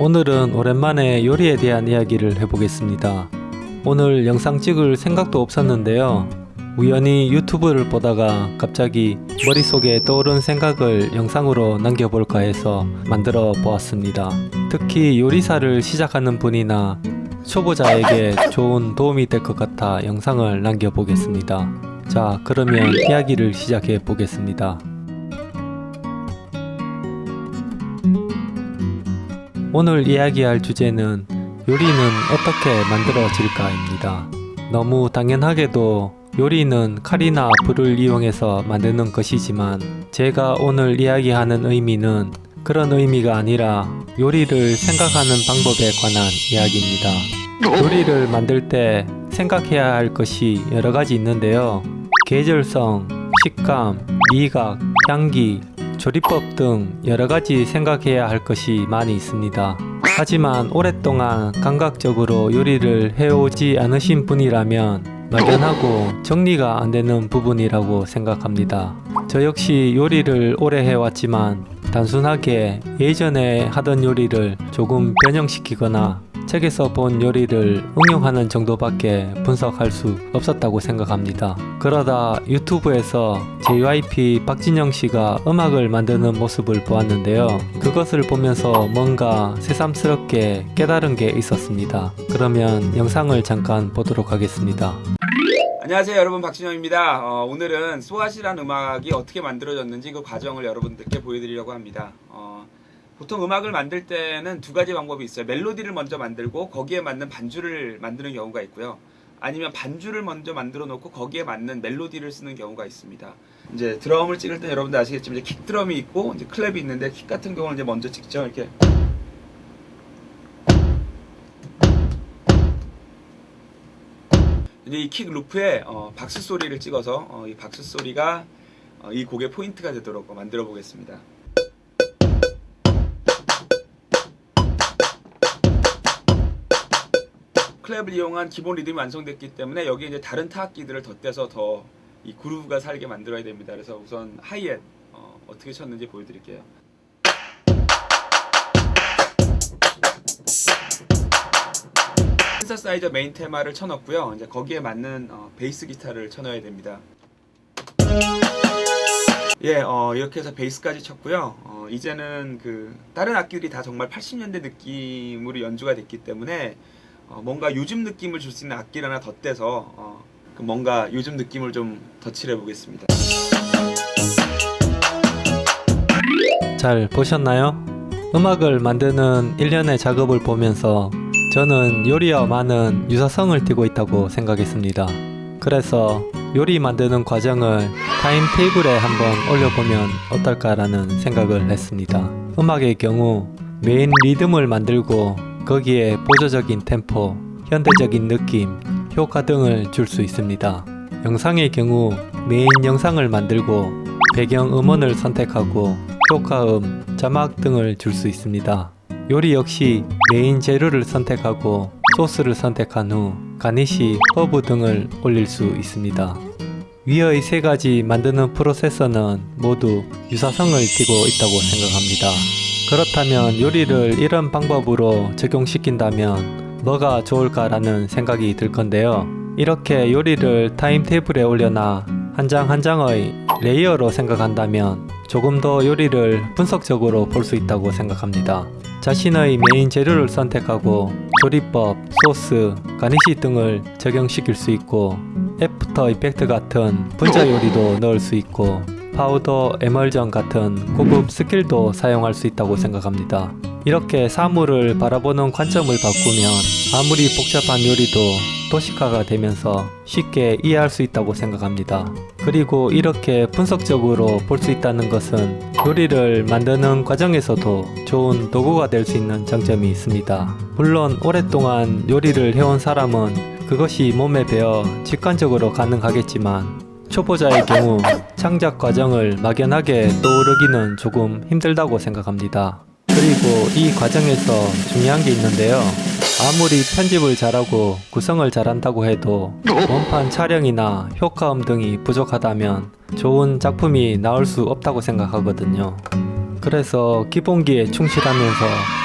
오늘은 오랜만에 요리에 대한 이야기를 해보겠습니다. 오늘 영상 찍을 생각도 없었는데요. 우연히 유튜브를 보다가 갑자기 머릿속에 떠오른 생각을 영상으로 남겨볼까 해서 만들어 보았습니다. 특히 요리사를 시작하는 분이나 초보자에게 좋은 도움이 될 것 같아 영상을 남겨보겠습니다. 자, 그러면 이야기를 시작해 보겠습니다. 오늘 이야기할 주제는 요리는 어떻게 만들어질까입니다. 너무 당연하게도 요리는 칼이나 불을 이용해서 만드는 것이지만 제가 오늘 이야기하는 의미는 그런 의미가 아니라 요리를 생각하는 방법에 관한 이야기입니다. 요리를 만들 때 생각해야 할 것이 여러 가지 있는데요. 계절성, 식감, 미각, 향기, 조리법 등 여러 가지 생각해야 할 것이 많이 있습니다. 하지만 오랫동안 감각적으로 요리를 해오지 않으신 분이라면 막연하고 정리가 안 되는 부분이라고 생각합니다. 저 역시 요리를 오래 해왔지만 단순하게 예전에 하던 요리를 조금 변형시키거나 책에서 본 요리를 응용하는 정도밖에 분석할 수 없었다고 생각합니다. 그러다 유튜브에서 JYP 박진영 씨가 음악을 만드는 모습을 보았는데요. 그것을 보면서 뭔가 새삼스럽게 깨달은 게 있었습니다. 그러면 영상을 잠깐 보도록 하겠습니다. 안녕하세요 여러분 박진영입니다 어, 오늘은 소아시란 음악이 어떻게 만들어졌는지 그 과정을 여러분들께 보여드리려고 합니다 어, 보통 음악을 만들 때는 두 가지 방법이 있어요. 멜로디를 먼저 만들고 거기에 맞는 반주를 만드는 경우가 있고요. 아니면 반주를 먼저 만들어 놓고 거기에 맞는 멜로디를 쓰는 경우가 있습니다. 이제 드럼을 찍을 때 여러분들 아시겠지만 이제 킥 드럼이 있고 이제 클랩이 있는데 킥 같은 경우는 이제 먼저 찍죠. 이렇게. 이제 이 킥 루프에 어, 박수 소리를 찍어서 어, 이 박수 소리가 어, 이 곡의 포인트가 되도록 만들어 보겠습니다. clap을 이용한 기본 리듬이 완성됐기 때문에 여기에 이제 다른 타악기들을 덧대서 더 이 groove가 살게 만들어야 됩니다. 그래서 우선 하이햇 어, 어떻게 쳤는지 보여드릴게요. 신서사이저 메인 테마를 쳐넣고요. 이제 거기에 맞는 어, 베이스 기타를 쳐넣어야 됩니다. 예, 어, 이렇게 해서 베이스까지 쳤고요. 어, 이제는 그 다른 악기들이 다 정말 80년대 느낌으로 연주가 됐기 때문에 어, 뭔가 요즘 느낌을 줄 수 있는 악기를 하나 덧대서 어, 그 뭔가 요즘 느낌을 좀 덧칠해 보겠습니다. 잘 보셨나요? 음악을 만드는 일련의 작업을 보면서 저는 요리와 많은 유사성을 띠고 있다고 생각했습니다. 그래서 요리 만드는 과정을 타임테이블에 한번 올려보면 어떨까라는 생각을 했습니다. 음악의 경우 메인 리듬을 만들고 거기에 보조적인 템포, 현대적인 느낌, 효과 등을 줄 수 있습니다. 영상의 경우 메인 영상을 만들고 배경 음원을 선택하고 효과음, 자막 등을 줄 수 있습니다. 요리 역시 메인 재료를 선택하고 소스를 선택한 후 garnish, 허브 등을 올릴 수 있습니다. 위의 세 가지 만드는 process는 모두 유사성을 띠고 있다고 생각합니다. 그렇다면 요리를 이런 방법으로 적용시킨다면 뭐가 좋을까라는 생각이 들 건데요. 이렇게 요리를 timetable에 올려놔 한 장 한 장의 layer로 생각한다면 조금 더 요리를 분석적으로 볼 수 있다고 생각합니다. 자신의 메인 재료를 선택하고 조리법, 소스, garnish 등을 적용시킬 수 있고 after effect 같은 분자 요리도 넣을 수 있고 파우더, 에멀전 같은 고급 skill도 사용할 수 있다고 생각합니다. 이렇게 사물을 바라보는 관점을 바꾸면 아무리 복잡한 요리도 도식화가 되면서 쉽게 이해할 수 있다고 생각합니다. 그리고 이렇게 분석적으로 볼 수 있다는 것은 요리를 만드는 과정에서도 좋은 도구가 될 수 있는 장점이 있습니다. 물론 오랫동안 요리를 해온 사람은 그것이 몸에 배어 직관적으로 가능하겠지만 초보자의 경우 창작 과정을 막연하게 떠오르기는 조금 힘들다고 생각합니다. 그리고 이 과정에서 중요한 게 있는데요. 아무리 편집을 잘하고 구성을 잘한다고 해도 원판 촬영이나 효과음 등이 부족하다면 좋은 작품이 나올 수 없다고 생각하거든요. 그래서 기본기에 충실하면서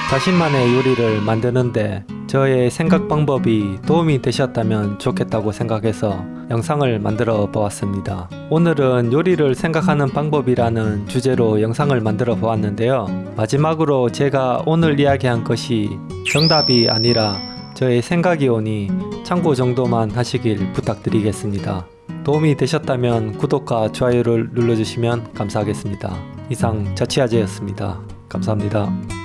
자신만의 요리를 만드는데 저의 생각 방법이 도움이 되셨다면 좋겠다고 생각해서 영상을 만들어 보았습니다. 오늘은 요리를 생각하는 방법이라는 주제로 영상을 만들어 보았는데요. 마지막으로 제가 오늘 이야기한 것이 정답이 아니라 저의 생각이 오니 참고 정도만 하시길 부탁드리겠습니다. 도움이 되셨다면 구독과 좋아요를 눌러주시면 감사하겠습니다. 이상 자취아재였습니다. 감사합니다.